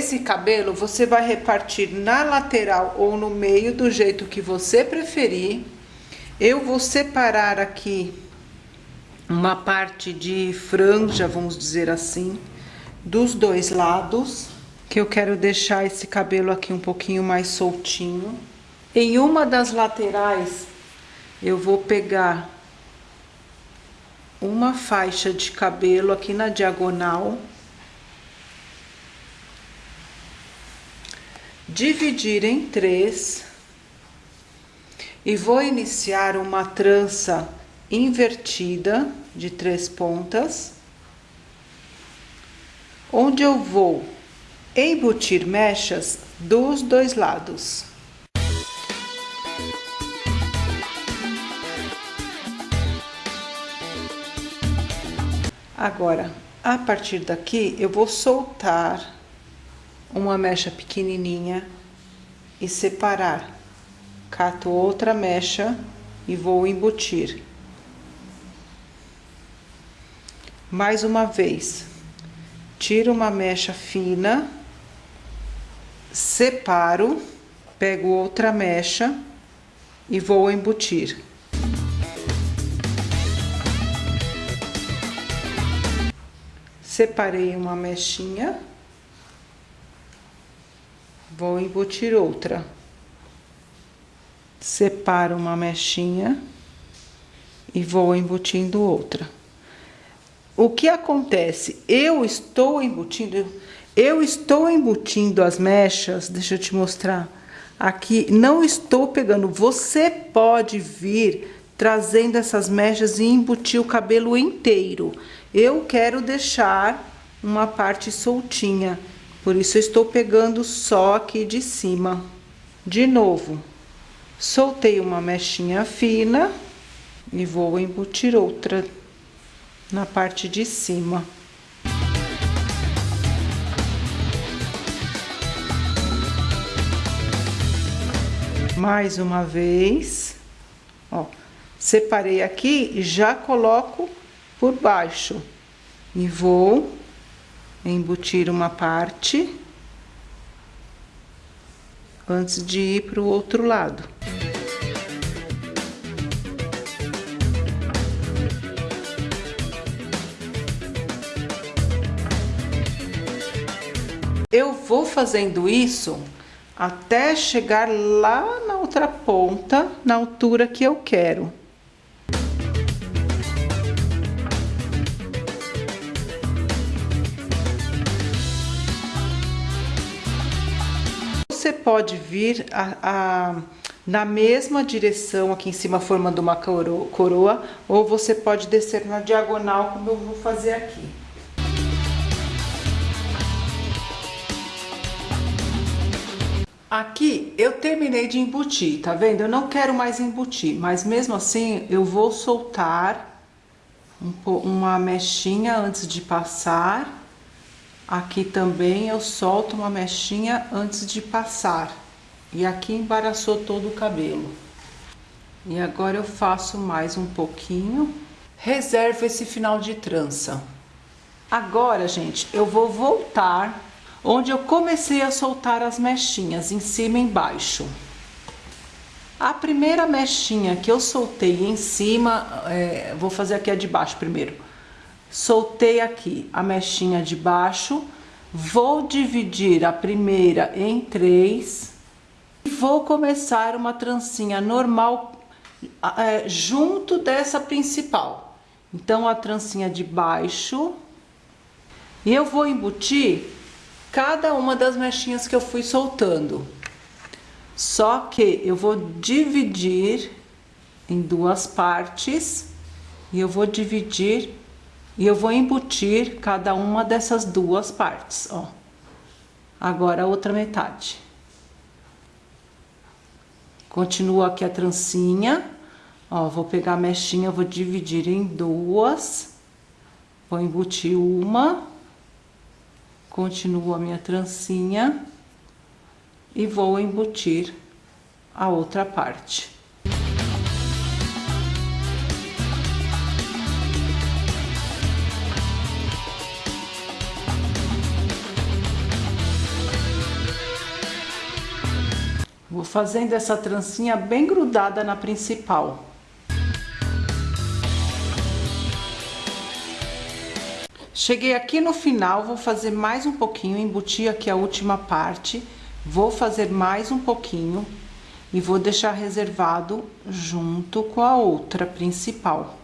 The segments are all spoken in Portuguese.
Esse cabelo você vai repartir na lateral ou no meio do jeito que você preferir. Eu vou separar aqui uma parte de franja, vamos dizer assim, dos dois lados, que eu quero deixar esse cabelo aqui um pouquinho mais soltinho. Em uma das laterais, eu vou pegar uma faixa de cabelo aqui na diagonal dividir em três e vou iniciar uma trança invertida de três pontas, onde eu vou embutir mechas dos dois lados. Agora, a partir daqui, eu vou soltar uma mecha pequenininha e separar. Cato outra mecha e vou embutir. Mais uma vez, tiro uma mecha fina, separo, pego outra mecha e vou embutir. Separei uma mechinha vou embutir outra. Separo uma mechinha e vou embutindo outra. O que acontece? Eu estou embutindo, eu estou embutindo as mechas, deixa eu te mostrar. Aqui, não estou pegando, você pode vir trazendo essas mechas e embutir o cabelo inteiro. Eu quero deixar uma parte soltinha. Por isso, estou pegando só aqui de cima. De novo, soltei uma mechinha fina e vou embutir outra na parte de cima. Mais uma vez, ó, separei aqui e já coloco por baixo. E vou embutir uma parte antes de ir para o outro lado. Eu vou fazendo isso até chegar lá na outra ponta, na altura que eu quero. Pode vir a, a, na mesma direção aqui em cima, formando uma coroa, ou você pode descer na diagonal, como eu vou fazer aqui. Aqui eu terminei de embutir, tá vendo? Eu não quero mais embutir, mas mesmo assim eu vou soltar um, uma mechinha antes de passar Aqui também eu solto uma mechinha antes de passar. E aqui embaraçou todo o cabelo. E agora eu faço mais um pouquinho. Reservo esse final de trança. Agora, gente, eu vou voltar onde eu comecei a soltar as mechinhas, em cima e embaixo. A primeira mechinha que eu soltei em cima, é, vou fazer aqui a de baixo primeiro soltei aqui a mechinha de baixo, vou dividir a primeira em três e vou começar uma trancinha normal é, junto dessa principal. Então, a trancinha de baixo e eu vou embutir cada uma das mechinhas que eu fui soltando. Só que eu vou dividir em duas partes e eu vou dividir e eu vou embutir cada uma dessas duas partes, ó. Agora a outra metade. Continua aqui a trancinha, ó, vou pegar a mechinha, vou dividir em duas, vou embutir uma, continua a minha trancinha e vou embutir a outra parte. Fazendo essa trancinha bem grudada na principal. Cheguei aqui no final, vou fazer mais um pouquinho, embutir aqui a última parte, vou fazer mais um pouquinho e vou deixar reservado junto com a outra principal.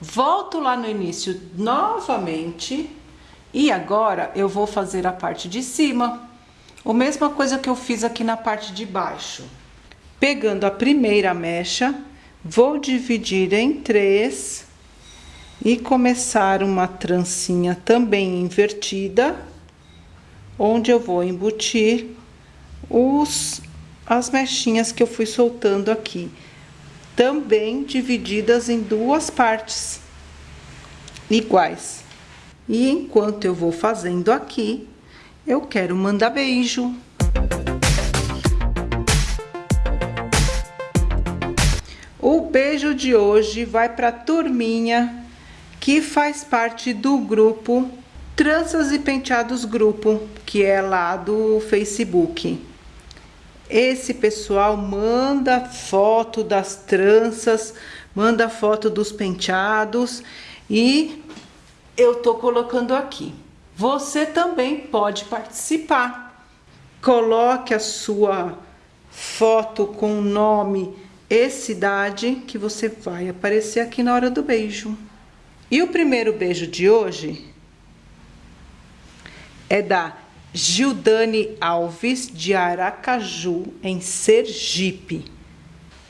Volto lá no início novamente e agora eu vou fazer a parte de cima. A mesma coisa que eu fiz aqui na parte de baixo. Pegando a primeira mecha, vou dividir em três e começar uma trancinha também invertida, onde eu vou embutir os, as mechinhas que eu fui soltando aqui, também divididas em duas partes iguais. E enquanto eu vou fazendo aqui, eu quero mandar beijo. O beijo de hoje vai para a turminha que faz parte do grupo Tranças e Penteados Grupo, que é lá do Facebook. Esse pessoal manda foto das tranças, manda foto dos penteados e eu tô colocando aqui. Você também pode participar. Coloque a sua foto com o nome e cidade que você vai aparecer aqui na hora do beijo. E o primeiro beijo de hoje é da Gildane Alves, de Aracaju, em Sergipe.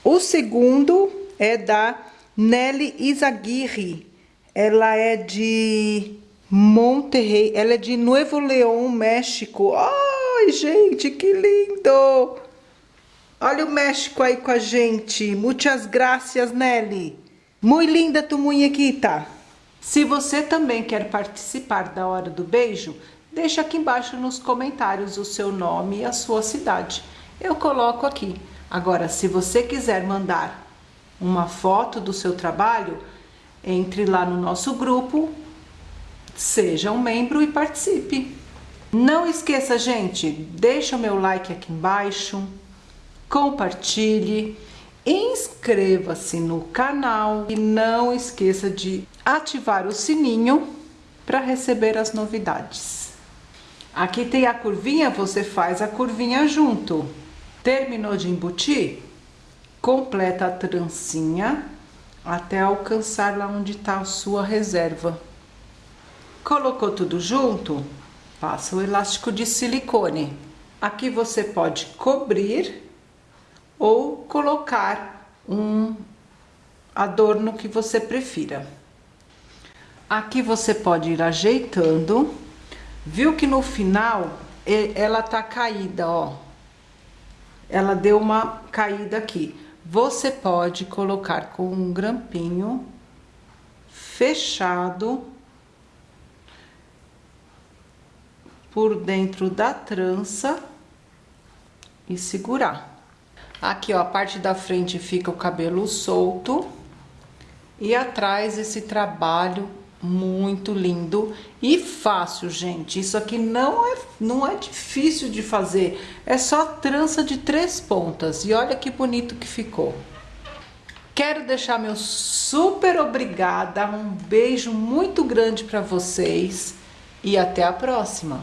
O segundo é da Nelly Izaguirre. Ela é de Monterrey, ela é de Nuevo León, México. Ai, gente, que lindo! Olha o México aí com a gente. Muitas graças, Nelly. Muito linda tu muñequita. Se você também quer participar da hora do beijo, Deixe aqui embaixo nos comentários o seu nome e a sua cidade. Eu coloco aqui. Agora, se você quiser mandar uma foto do seu trabalho, entre lá no nosso grupo, seja um membro e participe. Não esqueça, gente, deixa o meu like aqui embaixo, compartilhe, inscreva-se no canal e não esqueça de ativar o sininho para receber as novidades. Aqui tem a curvinha, você faz a curvinha junto. Terminou de embutir? Completa a trancinha até alcançar lá onde está a sua reserva. Colocou tudo junto? Passa o elástico de silicone. Aqui você pode cobrir ou colocar um adorno que você prefira. Aqui você pode ir ajeitando Viu que no final ela tá caída, ó. Ela deu uma caída aqui. Você pode colocar com um grampinho fechado por dentro da trança e segurar. Aqui, ó, a parte da frente fica o cabelo solto e atrás esse trabalho muito lindo e fácil, gente. Isso aqui não é, não é difícil de fazer. É só trança de três pontas. E olha que bonito que ficou. Quero deixar meu super obrigada, um beijo muito grande para vocês e até a próxima.